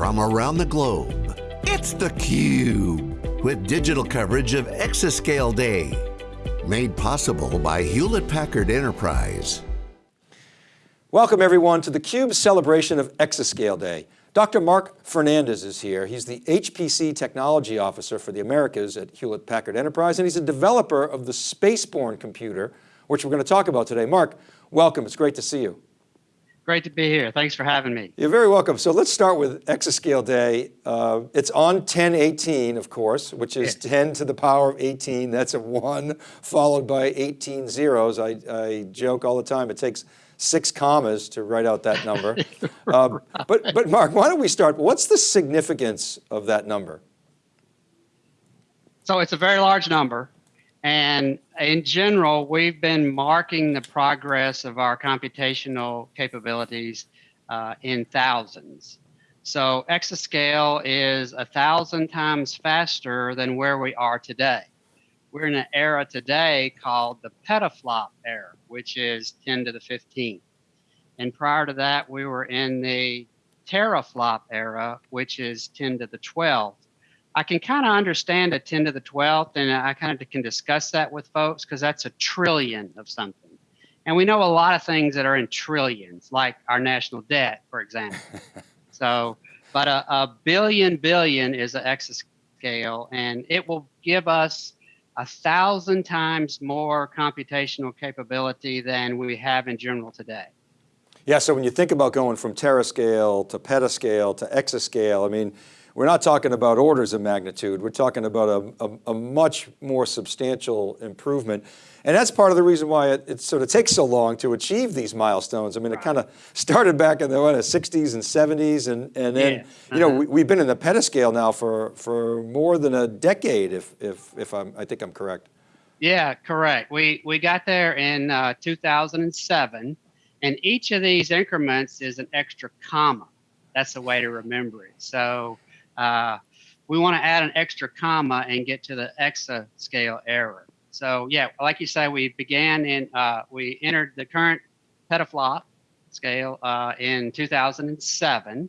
from around the globe. It's theCUBE, with digital coverage of Exascale Day. Made possible by Hewlett-Packard Enterprise. Welcome everyone to theCUBE's celebration of Exascale Day. Dr. Mark Fernandez is here. He's the HPC Technology Officer for the Americas at Hewlett-Packard Enterprise, and he's a developer of the Spaceborne computer, which we're going to talk about today. Mark, welcome, it's great to see you. Great to be here. Thanks for having me. You're very welcome. So let's start with Exascale Day. Uh, it's on 1018, of course, which is yeah. 10 to the power of 18. That's a one followed by 18 zeros. I, I joke all the time. It takes six commas to write out that number. uh, but, but Mark, why don't we start? What's the significance of that number? So it's a very large number. And in general, we've been marking the progress of our computational capabilities uh, in thousands. So exascale is a thousand times faster than where we are today. We're in an era today called the petaflop era, which is 10 to the 15. And prior to that, we were in the teraflop era, which is 10 to the 12. I can kind of understand a 10 to the 12th, and I kind of can discuss that with folks because that's a trillion of something. And we know a lot of things that are in trillions, like our national debt, for example. so, but a, a, billion billion is an exascale, and it will give us a thousand times more computational capability than we have in general today. Yeah, so when you think about going from terascale to petascale to exascale, I mean, we're not talking about orders of magnitude. We're talking about a, a, a much more substantial improvement. And that's part of the reason why it, it, sort of takes so long to achieve these milestones. I mean, it kind of started back in the what, 60s and 70s, and, and then, yeah. uh -huh. you know, uh-huh. we, have been in the petascale now for, for more than a decade, if, if, if I'm, I think I'm correct. Yeah, correct. We, we got there in uh, 2007, and each of these increments is an extra comma. That's the way to remember it. So uh, we want to add an extra comma and get to the exascale error. So yeah, like you say, we began in, uh, we entered the current petaflop scale uh, in 2007.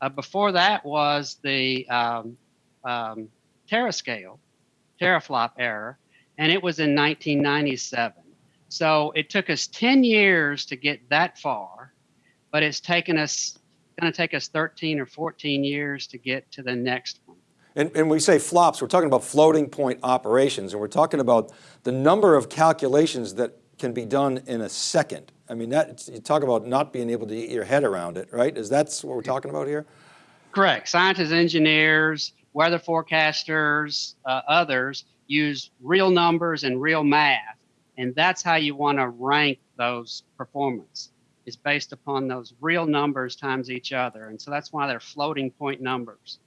Uh, before that was the um, um, terascale, teraflop error, and it was in 1997. So it took us 10 years to get that far, but it's taken us going to take us 13 or 14 years to get to the next one. And, and we say flops, we're talking about floating point operations, and we're talking about the number of calculations that can be done in a second. I mean, that you talk about not being able to get your head around it, right? Is that what we're talking about here? Correct. Scientists, engineers, weather forecasters, uh, others use real numbers and real math, and that's how you want to rank those performance is based upon those real numbers times each other. And so that's why they're floating point numbers.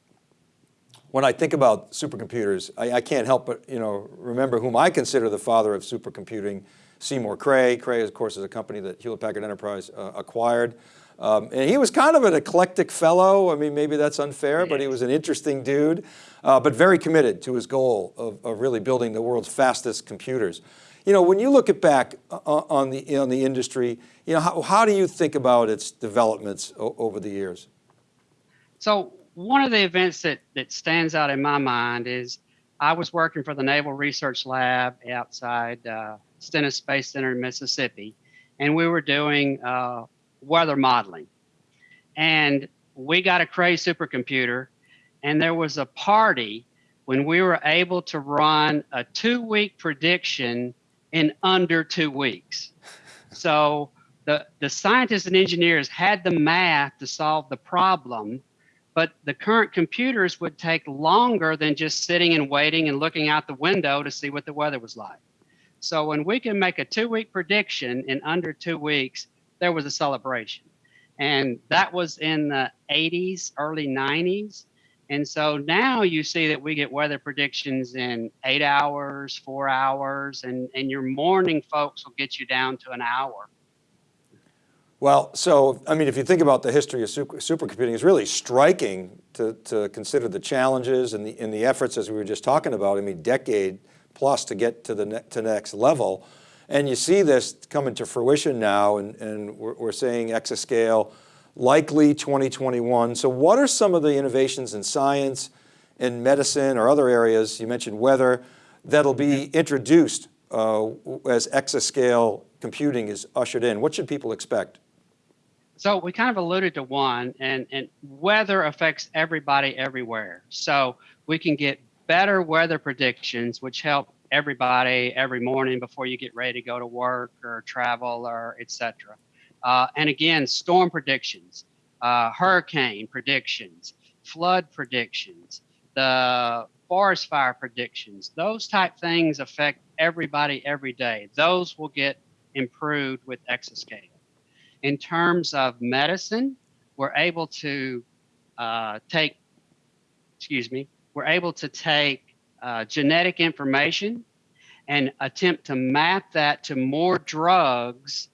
When I think about supercomputers, I, I can't help but you know remember whom I consider the father of supercomputing, Seymour Cray. Cray, of course, is a company that Hewlett-Packard Enterprise uh, acquired. Um, and he was kind of an eclectic fellow. I mean, maybe that's unfair, but he was an interesting dude, uh, but very committed to his goal of, of really building the world's fastest computers. You know, when you look at back uh, uh, on the, on the industry, you know, how, how do you think about its developments over the years? So one of the events that, that stands out in my mind is I was working for the Naval Research Lab outside uh, Stennis Space Center in Mississippi, and we were doing uh, weather modeling. And we got a Cray supercomputer, and there was a party when we were able to run a two week prediction in under two weeks. So the, the scientists and engineers had the math to solve the problem, but the current computers would take longer than just sitting and waiting and looking out the window to see what the weather was like. So when we can make a two week prediction in under two weeks, there was a celebration. And that was in the 80s, early 90s. And so now you see that we get weather predictions in eight hours, four hours, and, and your morning folks will get you down to an hour. Well, so, I mean, if you think about the history of super, supercomputing, it's really striking to, to consider the challenges and the, and the efforts as we were just talking about, I mean, decade plus to get to the ne to next level. And you see this coming to fruition now, and, and we're, we're saying exascale likely 2021. So what are some of the innovations in science, in medicine or other areas, you mentioned weather, that'll be introduced uh, as exascale computing is ushered in? What should people expect? So we kind of alluded to one, and, and weather affects everybody everywhere. So we can get better weather predictions, which help everybody every morning before you get ready to go to work or travel or etc. Uh, and again, storm predictions, uh, hurricane predictions, flood predictions, the forest fire predictions, those type things affect everybody every day. Those will get improved with Exascale. In terms of medicine, we're able to uh, take, excuse me, we're able to take uh, genetic information and attempt to map that to more drugs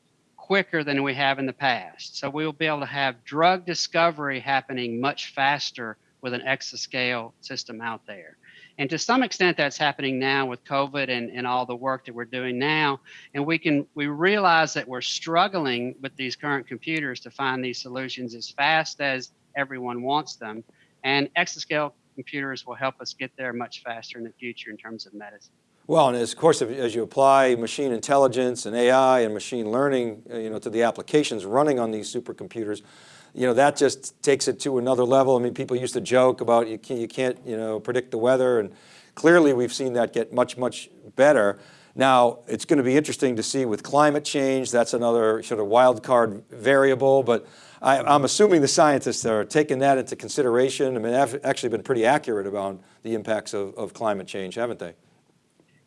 quicker than we have in the past. So we will be able to have drug discovery happening much faster with an exascale system out there. And to some extent, that's happening now with COVID and, and all the work that we're doing now. And we can we realize that we're struggling with these current computers to find these solutions as fast as everyone wants them. And exascale computers will help us get there much faster in the future in terms of medicine. Well, and as, of course, as you apply machine intelligence and AI and machine learning, uh, you know, to the applications running on these supercomputers, you know, that just takes it to another level. I mean, people used to joke about you can't, you can't, you know, predict the weather and clearly we've seen that get much, much better. Now, it's going to be interesting to see with climate change, that's another sort of wild card variable, but I, am assuming the scientists are taking that into consideration. I mean, they've actually been pretty accurate about the impacts of, of climate change, haven't they?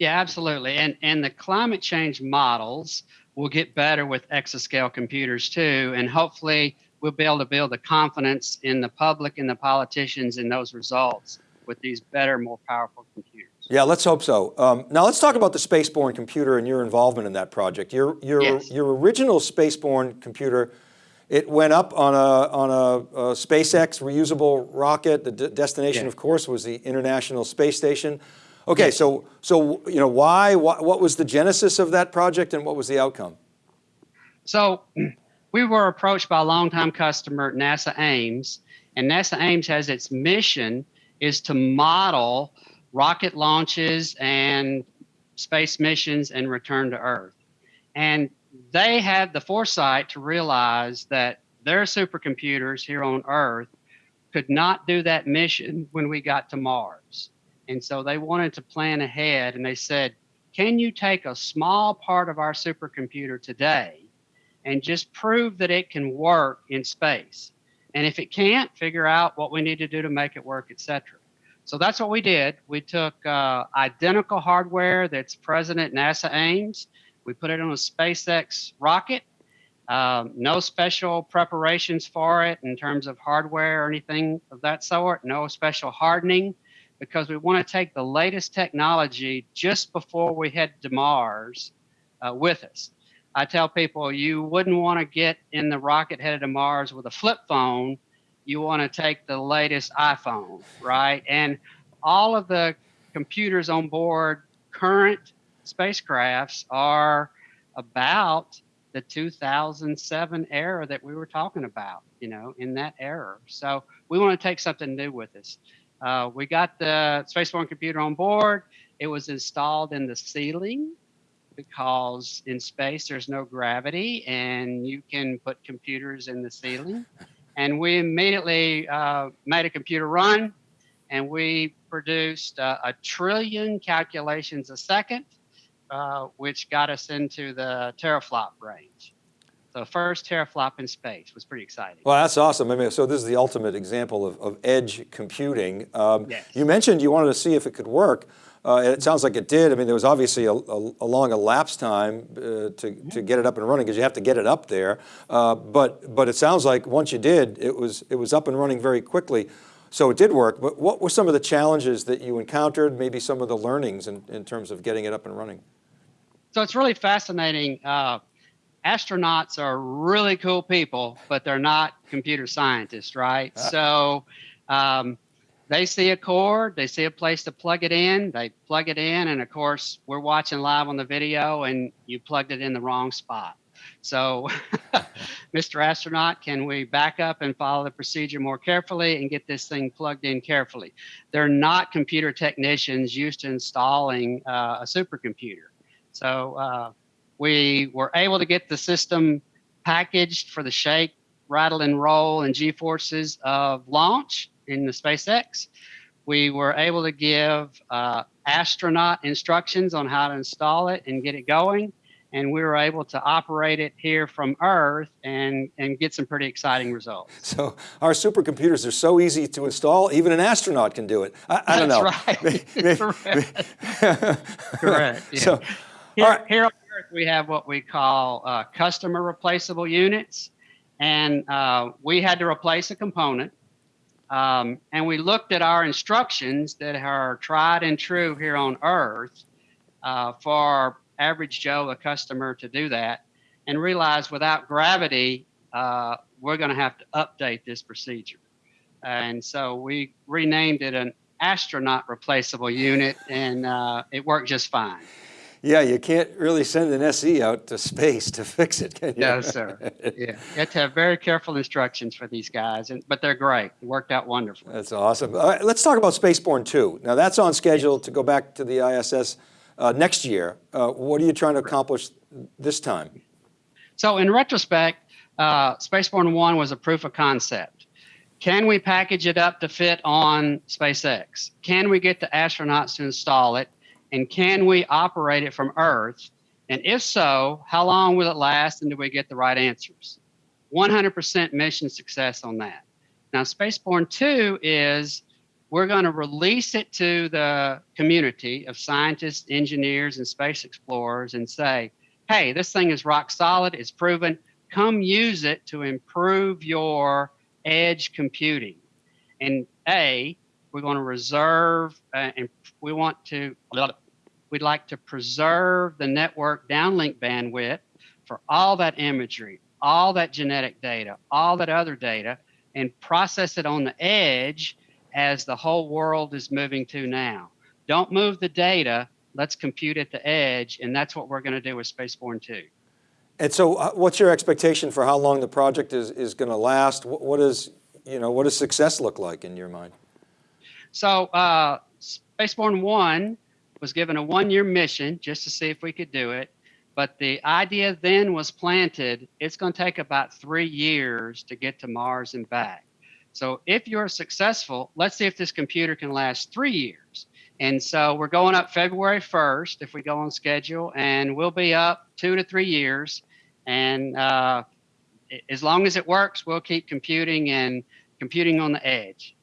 Yeah, absolutely. And, and the climate change models will get better with exascale computers too. And hopefully we'll be able to build the confidence in the public and the politicians in those results with these better, more powerful computers. Yeah, let's hope so. Um, now let's talk about the Spaceborne computer and your involvement in that project. Your, your, yes. your original Spaceborne computer, it went up on a, on a, a SpaceX reusable rocket. The destination, of course, was the International Space Station. Okay, yes. so, so you know, why, why, what was the genesis of that project and what was the outcome? So we were approached by a longtime customer, NASA Ames, and NASA Ames has its mission is to model rocket launches and space missions and return to Earth. And they had the foresight to realize that their supercomputers here on Earth could not do that mission when we got to Mars. And so they wanted to plan ahead and they said, can you take a small part of our supercomputer today and just prove that it can work in space. And if it can't, figure out what we need to do to make it work, etc. So that's what we did. We took uh, identical hardware that's present at NASA Ames. We put it on a SpaceX rocket. Um, no special preparations for it in terms of hardware or anything of that sort. No special hardening because we want to take the latest technology just before we head to Mars uh, with us. I tell people you wouldn't want to get in the rocket headed to Mars with a flip phone. You want to take the latest iPhone, right? And all of the computers on board current spacecrafts are about the 2007 era that we were talking about, you know, in that era. So we want to take something new with us. Uh, we got the Spaceborne computer on board. It was installed in the ceiling because in space there's no gravity and you can put computers in the ceiling. And we immediately uh, made a computer run and we produced uh, a trillion calculations a second, uh, which got us into the teraflop range. So first teraflop in space was pretty exciting. Well, that's awesome. I mean, so this is the ultimate example of, of edge computing. Um, yes. You mentioned you wanted to see if it could work. Uh, it sounds like it did. I mean, there was obviously a, a, a long elapsed time uh, to, to get it up and running because you have to get it up there. Uh, but, but it sounds like once you did, it was, it was up and running very quickly. So it did work, but what were some of the challenges that you encountered, maybe some of the learnings in, in terms of getting it up and running? So it's really fascinating. Uh, astronauts are really cool people, but they're not computer scientists, right? Ah. So um, they see a cord, they see a place to plug it in, they plug it in, and of course, we're watching live on the video and you plugged it in the wrong spot. So, Mr. Astronaut, can we back up and follow the procedure more carefully and get this thing plugged in carefully? They're not computer technicians used to installing uh, a supercomputer. So uh, we were able to get the system packaged for the shake, rattle, and roll and G forces of launch in the SpaceX. We were able to give uh, astronaut instructions on how to install it and get it going and we were able to operate it here from Earth and, and get some pretty exciting results. So our supercomputers are so easy to install, even an astronaut can do it. I, I don't That's right. Correct. Correct. Yeah. So, here, all right. here on Earth, we have what we call uh, customer replaceable units. And uh, we had to replace a component. Um, and we looked at our instructions that are tried and true here on Earth uh, for average Joe, a customer, to do that, and realized without gravity, uh, we're going to have to update this procedure. And so we renamed it an astronaut replaceable unit, and uh, it worked just fine. Yeah, you can't really send an SE out to space to fix it, can you? No, sir. Yeah, you have to have very careful instructions for these guys, and but they're great. It worked out wonderfully. That's awesome. All right, let's talk about Spaceborne 2. Now that's on schedule to go back to the ISS uh, next year. Uh, what are you trying to accomplish this time? So in retrospect, uh, Spaceborne 1 was a proof of concept. Can we package it up to fit on SpaceX? Can we get the astronauts to install it? And can we operate it from Earth? And if so, how long will it last and do we get the right answers? 100% mission success on that. Now, Spaceborne 2 is we're going to release it to the community of scientists, engineers, and space explorers and say, hey, this thing is rock solid, it's proven. Come use it to improve your edge computing. And A, we're going to reserve uh, and we want to, we'd like to preserve the network downlink bandwidth for all that imagery, all that genetic data, all that other data, and process it on the edge as the whole world is moving to now. Don't move the data, let's compute at the edge, and that's what we're going to do with Spaceborne 2. And so uh, what's your expectation for how long the project is, is going to last? What, what, is, you know, what does success look like in your mind? So uh, Spaceborne 1 was given a one-year mission just to see if we could do it. But the idea then was planted, it's going to take about three years to get to Mars and back. So if you're successful, let's see if this computer can last three years. And so we're going up February 1st if we go on schedule, and we'll be up two to three years. And uh, as long as it works, we'll keep computing and computing on the edge.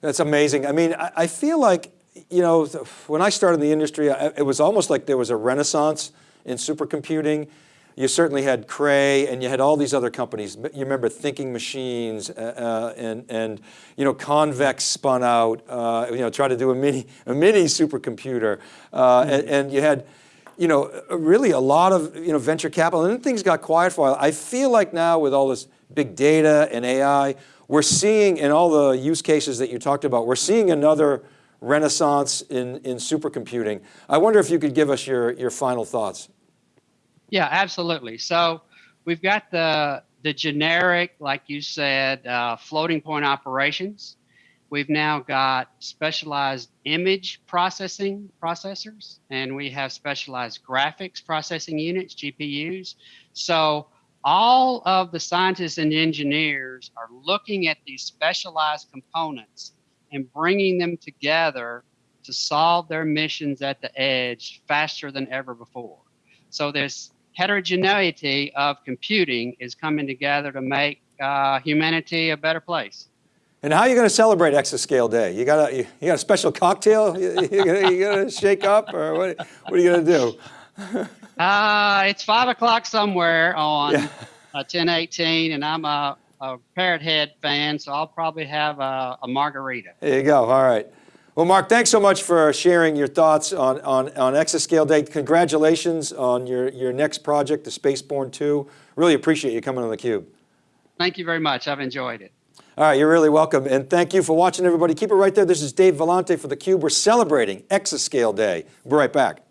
That's amazing. I mean, I, I feel like, you know, when I started in the industry, it was almost like there was a renaissance in supercomputing you certainly had Cray and you had all these other companies. You remember Thinking Machines uh, uh, and, and, you know, Convex spun out, uh, you know, tried to do a mini, a mini supercomputer. Uh, and, and, you had, you know, really a lot of, you know, venture capital and then things got quiet for a while. I feel like now with all this big data and AI, we're seeing in all the use cases that you talked about, we're seeing another renaissance in, in supercomputing. I wonder if you could give us your, your final thoughts. Yeah, absolutely. So we've got the the generic, like you said, uh, floating point operations. We've now got specialized image processing processors, and we have specialized graphics processing units, GPUs. So all of the scientists and engineers are looking at these specialized components and bringing them together to solve their missions at the edge faster than ever before. So there's heterogeneity of computing is coming together to make uh, humanity a better place. And how are you going to celebrate Exascale Day? You got a you, you got a special cocktail you, you, gonna, you gonna shake up, or what? What are you going to do? uh, it's five o'clock somewhere on yeah. uh, 1018, and I'm a, a Parrot Head fan, so I'll probably have a, a margarita. There you go. All right. Well, Mark, thanks so much for sharing your thoughts on, on, on Exascale Day. Congratulations on your, your next project, the Spaceborne 2. Really appreciate you coming on theCUBE. Thank you very much. I've enjoyed it. All right, you're really welcome. And thank you for watching, everybody. Keep it right there. This is Dave Vellante for theCUBE. We're celebrating Exascale Day. We'll be right back.